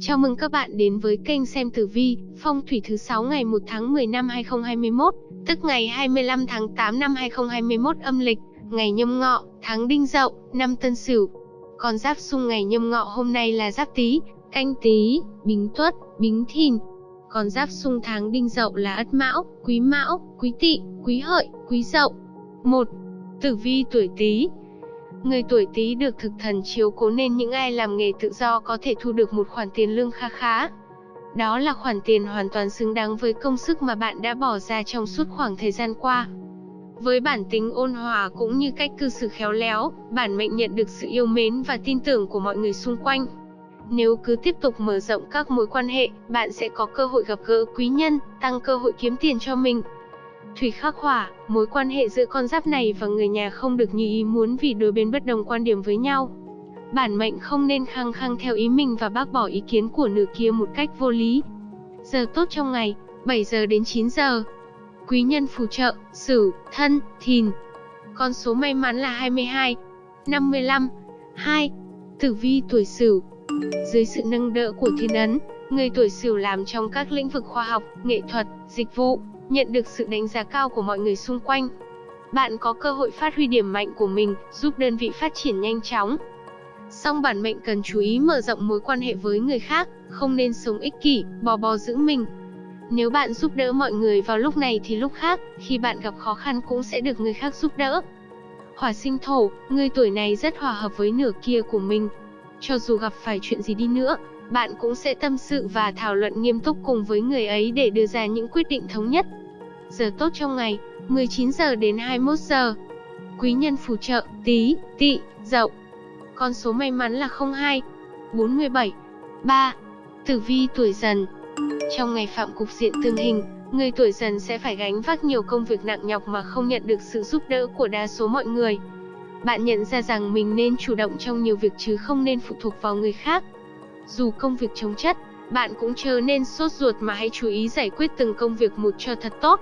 Chào mừng các bạn đến với kênh xem tử vi, phong thủy thứ 6 ngày 1 tháng 10 năm 2021, tức ngày 25 tháng 8 năm 2021 âm lịch, ngày nhâm ngọ, tháng đinh dậu, năm tân sửu. Con giáp xung ngày nhâm ngọ hôm nay là giáp tý, canh tý, bính tuất, bính thìn. Con giáp xung tháng đinh dậu là ất mão, quý mão, quý tỵ, quý hợi, quý dậu. 1. Tử vi tuổi tý, Người tuổi Tý được thực thần chiếu cố nên những ai làm nghề tự do có thể thu được một khoản tiền lương kha khá. Đó là khoản tiền hoàn toàn xứng đáng với công sức mà bạn đã bỏ ra trong suốt khoảng thời gian qua. Với bản tính ôn hòa cũng như cách cư xử khéo léo, bản mệnh nhận được sự yêu mến và tin tưởng của mọi người xung quanh. Nếu cứ tiếp tục mở rộng các mối quan hệ, bạn sẽ có cơ hội gặp gỡ quý nhân, tăng cơ hội kiếm tiền cho mình. Thủy khắc hỏa, mối quan hệ giữa con giáp này và người nhà không được như ý muốn vì đôi bên bất đồng quan điểm với nhau. Bản mệnh không nên khăng khăng theo ý mình và bác bỏ ý kiến của nửa kia một cách vô lý. Giờ tốt trong ngày, 7 giờ đến 9 giờ. Quý nhân phù trợ, Sửu, Thân, Thìn. Con số may mắn là 22, 55, 2. Tử vi tuổi Sửu. Dưới sự nâng đỡ của thiên ấn, người tuổi Sửu làm trong các lĩnh vực khoa học, nghệ thuật, dịch vụ, nhận được sự đánh giá cao của mọi người xung quanh. Bạn có cơ hội phát huy điểm mạnh của mình, giúp đơn vị phát triển nhanh chóng. Song bản mệnh cần chú ý mở rộng mối quan hệ với người khác, không nên sống ích kỷ, bò bò giữ mình. Nếu bạn giúp đỡ mọi người vào lúc này thì lúc khác, khi bạn gặp khó khăn cũng sẽ được người khác giúp đỡ. Hỏa sinh thổ, người tuổi này rất hòa hợp với nửa kia của mình. Cho dù gặp phải chuyện gì đi nữa, bạn cũng sẽ tâm sự và thảo luận nghiêm túc cùng với người ấy để đưa ra những quyết định thống nhất. Giờ tốt trong ngày, 19 giờ đến 21 giờ. Quý nhân phù trợ, tí, tỵ, dậu. Con số may mắn là 02, 47, 3. Tử vi tuổi dần. Trong ngày phạm cục diện tương hình, người tuổi dần sẽ phải gánh vác nhiều công việc nặng nhọc mà không nhận được sự giúp đỡ của đa số mọi người. Bạn nhận ra rằng mình nên chủ động trong nhiều việc chứ không nên phụ thuộc vào người khác. Dù công việc chống chất, bạn cũng chớ nên sốt ruột mà hãy chú ý giải quyết từng công việc một cho thật tốt.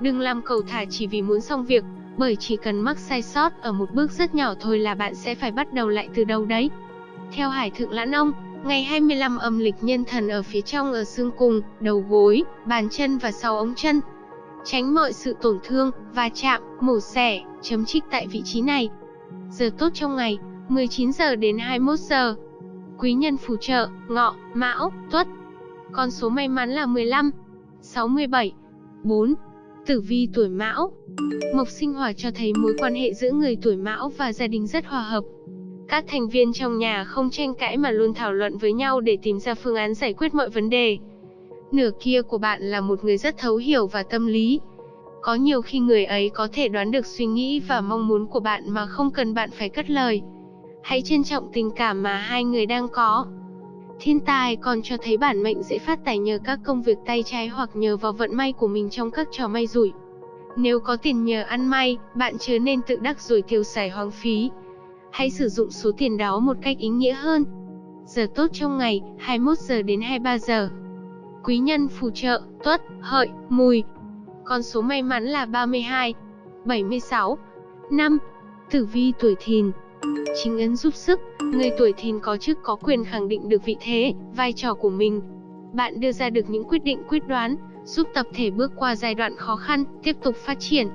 Đừng làm cầu thả chỉ vì muốn xong việc, bởi chỉ cần mắc sai sót ở một bước rất nhỏ thôi là bạn sẽ phải bắt đầu lại từ đầu đấy. Theo Hải Thượng Lãn Ông, ngày 25 âm lịch nhân thần ở phía trong ở xương cùng, đầu gối, bàn chân và sau ống chân. Tránh mọi sự tổn thương, va chạm, mổ xẻ, chấm trích tại vị trí này. Giờ tốt trong ngày, 19 giờ đến 21 giờ. Quý nhân phù trợ, ngọ, mão, tuất. Con số may mắn là 15, 67, 4. Tử vi tuổi mão Mộc sinh hỏa cho thấy mối quan hệ giữa người tuổi mão và gia đình rất hòa hợp. Các thành viên trong nhà không tranh cãi mà luôn thảo luận với nhau để tìm ra phương án giải quyết mọi vấn đề. Nửa kia của bạn là một người rất thấu hiểu và tâm lý. Có nhiều khi người ấy có thể đoán được suy nghĩ và mong muốn của bạn mà không cần bạn phải cất lời. Hãy trân trọng tình cảm mà hai người đang có. Thiên tài còn cho thấy bản mệnh dễ phát tài nhờ các công việc tay trái hoặc nhờ vào vận may của mình trong các trò may rủi. Nếu có tiền nhờ ăn may, bạn chớ nên tự đắc rồi tiêu xài hoang phí. Hãy sử dụng số tiền đó một cách ý nghĩa hơn. Giờ tốt trong ngày, 21 giờ đến 23 giờ. Quý nhân phù trợ, tuất, hợi, mùi. Con số may mắn là 32, 76, 5. Tử vi tuổi thìn, Chính ấn giúp sức, người tuổi thìn có chức có quyền khẳng định được vị thế, vai trò của mình. Bạn đưa ra được những quyết định quyết đoán, giúp tập thể bước qua giai đoạn khó khăn, tiếp tục phát triển.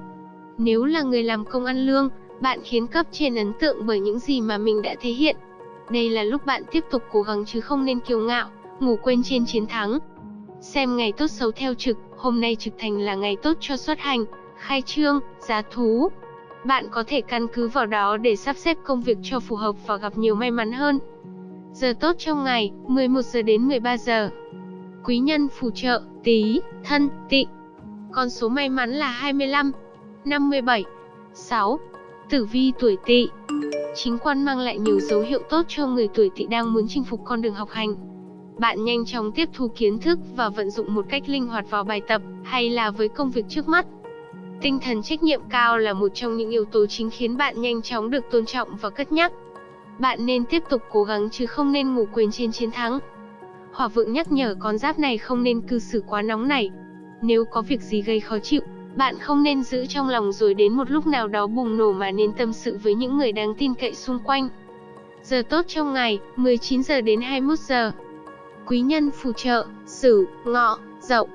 Nếu là người làm công ăn lương, bạn khiến cấp trên ấn tượng bởi những gì mà mình đã thể hiện. Đây là lúc bạn tiếp tục cố gắng chứ không nên kiêu ngạo, ngủ quên trên chiến thắng. Xem ngày tốt xấu theo trực, hôm nay trực thành là ngày tốt cho xuất hành, khai trương, giá thú, bạn có thể căn cứ vào đó để sắp xếp công việc cho phù hợp và gặp nhiều may mắn hơn. Giờ tốt trong ngày, 11 giờ đến 13 giờ. Quý nhân phù trợ, tí, thân, tị. Con số may mắn là 25, 57, 6. Tử vi tuổi tỵ. Chính quan mang lại nhiều dấu hiệu tốt cho người tuổi tỵ đang muốn chinh phục con đường học hành. Bạn nhanh chóng tiếp thu kiến thức và vận dụng một cách linh hoạt vào bài tập hay là với công việc trước mắt. Tinh thần trách nhiệm cao là một trong những yếu tố chính khiến bạn nhanh chóng được tôn trọng và cất nhắc. Bạn nên tiếp tục cố gắng chứ không nên ngủ quên trên chiến thắng. Hỏa vượng nhắc nhở con giáp này không nên cư xử quá nóng nảy. Nếu có việc gì gây khó chịu, bạn không nên giữ trong lòng rồi đến một lúc nào đó bùng nổ mà nên tâm sự với những người đáng tin cậy xung quanh. Giờ tốt trong ngày, 19 giờ đến 21 giờ. Quý nhân phù trợ, Sửu, Ngọ, Dậu.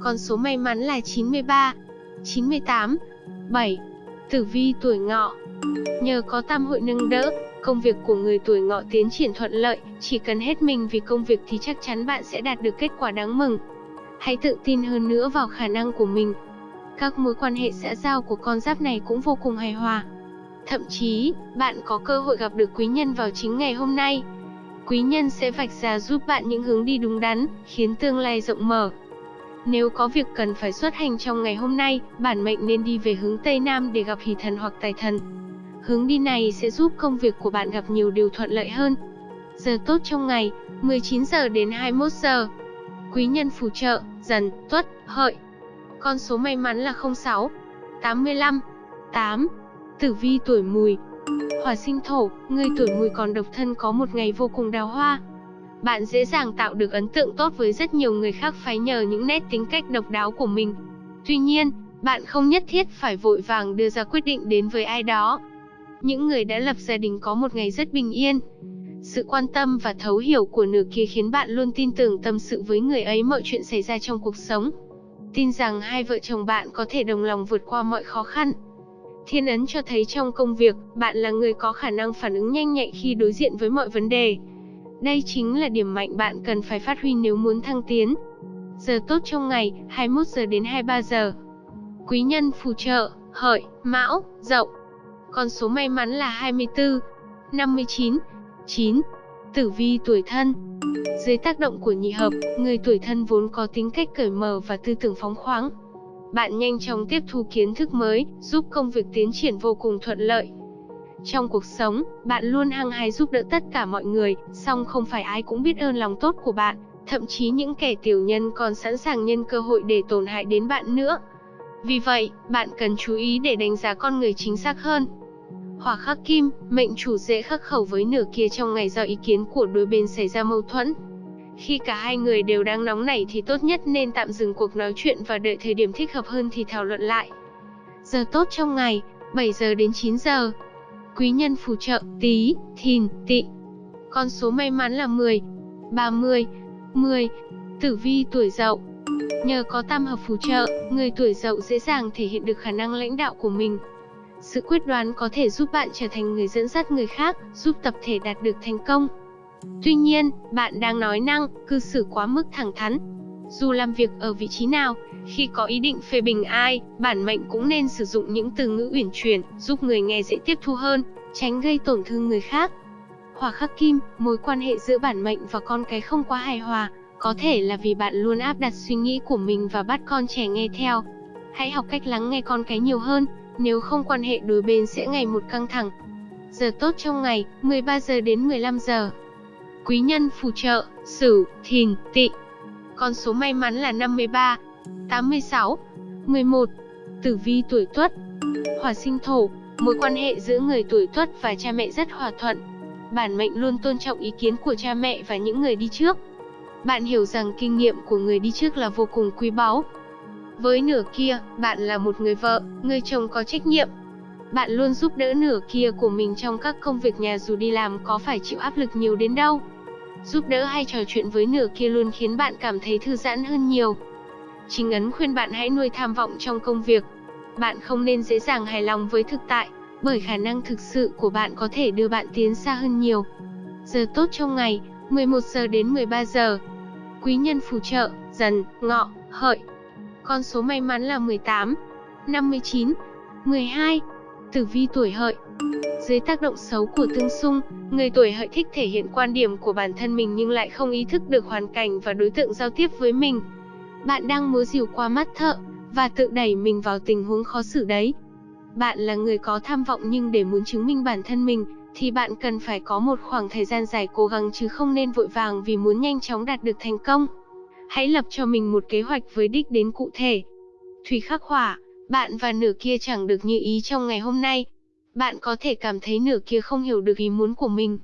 Con số may mắn là 93, 98, 7. Tử vi tuổi Ngọ. Nhờ có tam hội nâng đỡ, công việc của người tuổi Ngọ tiến triển thuận lợi, chỉ cần hết mình vì công việc thì chắc chắn bạn sẽ đạt được kết quả đáng mừng. Hãy tự tin hơn nữa vào khả năng của mình. Các mối quan hệ xã giao của con giáp này cũng vô cùng hài hòa. Thậm chí, bạn có cơ hội gặp được quý nhân vào chính ngày hôm nay. Quý nhân sẽ vạch ra giúp bạn những hướng đi đúng đắn, khiến tương lai rộng mở. Nếu có việc cần phải xuất hành trong ngày hôm nay, bản mệnh nên đi về hướng Tây Nam để gặp hỷ thần hoặc tài thần. Hướng đi này sẽ giúp công việc của bạn gặp nhiều điều thuận lợi hơn. Giờ tốt trong ngày, 19 giờ đến 21 giờ. Quý nhân phù trợ, dần, tuất, hợi. Con số may mắn là 06, 85, 8. Tử vi tuổi mùi. Hỏa sinh thổ, người tuổi mùi còn độc thân có một ngày vô cùng đào hoa. Bạn dễ dàng tạo được ấn tượng tốt với rất nhiều người khác phái nhờ những nét tính cách độc đáo của mình. Tuy nhiên, bạn không nhất thiết phải vội vàng đưa ra quyết định đến với ai đó. Những người đã lập gia đình có một ngày rất bình yên. Sự quan tâm và thấu hiểu của nửa kia khiến bạn luôn tin tưởng tâm sự với người ấy mọi chuyện xảy ra trong cuộc sống. Tin rằng hai vợ chồng bạn có thể đồng lòng vượt qua mọi khó khăn. Thiên ấn cho thấy trong công việc, bạn là người có khả năng phản ứng nhanh nhạy khi đối diện với mọi vấn đề. Đây chính là điểm mạnh bạn cần phải phát huy nếu muốn thăng tiến. Giờ tốt trong ngày, 21 giờ đến 23 giờ. Quý nhân phù trợ, hợi, mão, dậu. Con số may mắn là 24, 59, 9. Tử vi tuổi thân Dưới tác động của nhị hợp, người tuổi thân vốn có tính cách cởi mở và tư tưởng phóng khoáng. Bạn nhanh chóng tiếp thu kiến thức mới, giúp công việc tiến triển vô cùng thuận lợi. Trong cuộc sống, bạn luôn hăng hái giúp đỡ tất cả mọi người, song không phải ai cũng biết ơn lòng tốt của bạn, thậm chí những kẻ tiểu nhân còn sẵn sàng nhân cơ hội để tổn hại đến bạn nữa. Vì vậy, bạn cần chú ý để đánh giá con người chính xác hơn. Hỏa khắc kim, mệnh chủ dễ khắc khẩu với nửa kia trong ngày do ý kiến của đôi bên xảy ra mâu thuẫn. Khi cả hai người đều đang nóng nảy thì tốt nhất nên tạm dừng cuộc nói chuyện và đợi thời điểm thích hợp hơn thì thảo luận lại. Giờ tốt trong ngày, 7 giờ đến 9 giờ. Quý nhân phù trợ, tí, thìn, tị. Con số may mắn là 10, 30, 10. Tử vi tuổi dậu. Nhờ có tam hợp phù trợ, người tuổi dậu dễ dàng thể hiện được khả năng lãnh đạo của mình. Sự quyết đoán có thể giúp bạn trở thành người dẫn dắt người khác, giúp tập thể đạt được thành công. Tuy nhiên, bạn đang nói năng, cư xử quá mức thẳng thắn. Dù làm việc ở vị trí nào, khi có ý định phê bình ai, bản mệnh cũng nên sử dụng những từ ngữ uyển chuyển, giúp người nghe dễ tiếp thu hơn, tránh gây tổn thương người khác. Hỏa khắc kim, mối quan hệ giữa bản mệnh và con cái không quá hài hòa, có thể là vì bạn luôn áp đặt suy nghĩ của mình và bắt con trẻ nghe theo. Hãy học cách lắng nghe con cái nhiều hơn, nếu không quan hệ đối bên sẽ ngày một căng thẳng. Giờ tốt trong ngày, 13 giờ đến 15 giờ. Quý nhân phù trợ, Sửu, Thìn, Tỵ. Con số may mắn là 53, 86, 11. Tử vi tuổi Tuất. Hỏa sinh thổ, mối quan hệ giữa người tuổi Tuất và cha mẹ rất hòa thuận. Bản mệnh luôn tôn trọng ý kiến của cha mẹ và những người đi trước. Bạn hiểu rằng kinh nghiệm của người đi trước là vô cùng quý báu. Với nửa kia, bạn là một người vợ, người chồng có trách nhiệm. Bạn luôn giúp đỡ nửa kia của mình trong các công việc nhà dù đi làm có phải chịu áp lực nhiều đến đâu. Giúp đỡ hay trò chuyện với nửa kia luôn khiến bạn cảm thấy thư giãn hơn nhiều. Chính ấn khuyên bạn hãy nuôi tham vọng trong công việc. Bạn không nên dễ dàng hài lòng với thực tại, bởi khả năng thực sự của bạn có thể đưa bạn tiến xa hơn nhiều. Giờ tốt trong ngày, 11 giờ đến 13 giờ. Quý nhân phù trợ, dần, ngọ, hợi. Con số may mắn là 18, 59, 12. Tử vi tuổi hợi. Dưới tác động xấu của tương xung, người tuổi hợi thích thể hiện quan điểm của bản thân mình nhưng lại không ý thức được hoàn cảnh và đối tượng giao tiếp với mình. Bạn đang múa dìu qua mắt thợ, và tự đẩy mình vào tình huống khó xử đấy. Bạn là người có tham vọng nhưng để muốn chứng minh bản thân mình, thì bạn cần phải có một khoảng thời gian dài cố gắng chứ không nên vội vàng vì muốn nhanh chóng đạt được thành công. Hãy lập cho mình một kế hoạch với đích đến cụ thể. Thủy khắc hỏa, bạn và nửa kia chẳng được như ý trong ngày hôm nay. Bạn có thể cảm thấy nửa kia không hiểu được ý muốn của mình.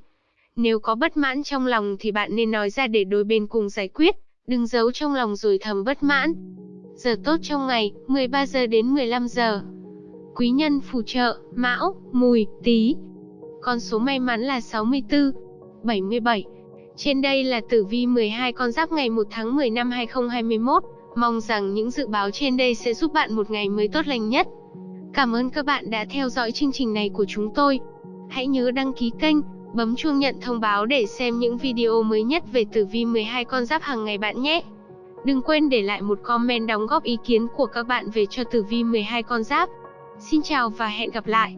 Nếu có bất mãn trong lòng thì bạn nên nói ra để đôi bên cùng giải quyết, đừng giấu trong lòng rồi thầm bất mãn. Giờ tốt trong ngày, 13 giờ đến 15 giờ. Quý nhân phù trợ, Mão, Mùi, Tý. Con số may mắn là 64, 77, Trên đây là tử vi 12 con giáp ngày 1 tháng 10 năm 2021. Mong rằng những dự báo trên đây sẽ giúp bạn một ngày mới tốt lành nhất. Cảm ơn các bạn đã theo dõi chương trình này của chúng tôi. Hãy nhớ đăng ký kênh, bấm chuông nhận thông báo để xem những video mới nhất về tử vi 12 con giáp hàng ngày bạn nhé. Đừng quên để lại một comment đóng góp ý kiến của các bạn về cho tử vi 12 con giáp. Xin chào và hẹn gặp lại.